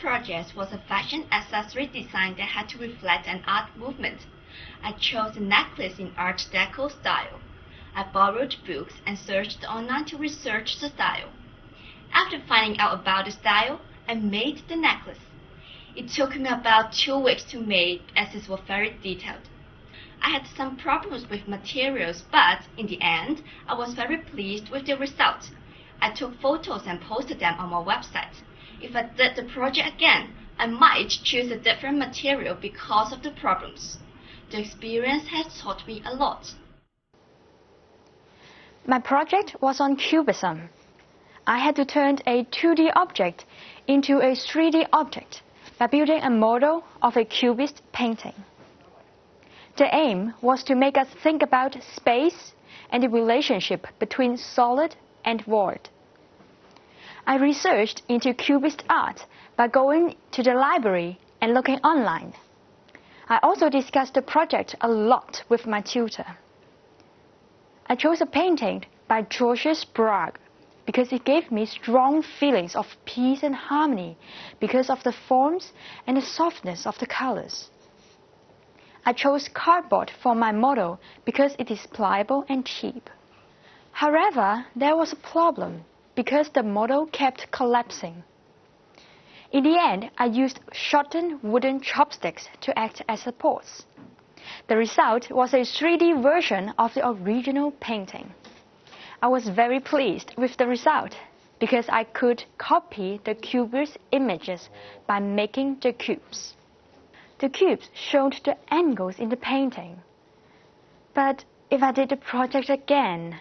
project was a fashion accessory design that had to reflect an art movement. I chose a necklace in Art Deco style. I borrowed books and searched online to research the style. After finding out about the style, I made the necklace. It took me about two weeks to make as it was very detailed. I had some problems with materials, but in the end, I was very pleased with the result. I took photos and posted them on my website. If I did the project again, I might choose a different material because of the problems. The experience has taught me a lot. My project was on cubism. I had to turn a 2D object into a 3D object by building a model of a cubist painting. The aim was to make us think about space and the relationship between solid and void. I researched into cubist art by going to the library and looking online. I also discussed the project a lot with my tutor. I chose a painting by Georges Braque because it gave me strong feelings of peace and harmony because of the forms and the softness of the colors. I chose cardboard for my model because it is pliable and cheap. However, there was a problem because the model kept collapsing. In the end, I used shortened wooden chopsticks to act as supports. The result was a 3D version of the original painting. I was very pleased with the result because I could copy the cubist images by making the cubes. The cubes showed the angles in the painting. But if I did the project again,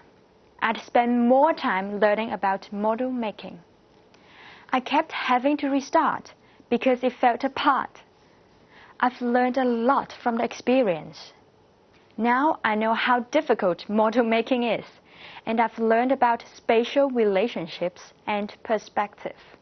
I'd spend more time learning about model making. I kept having to restart because it fell apart. I've learned a lot from the experience. Now I know how difficult model making is, and I've learned about spatial relationships and perspective.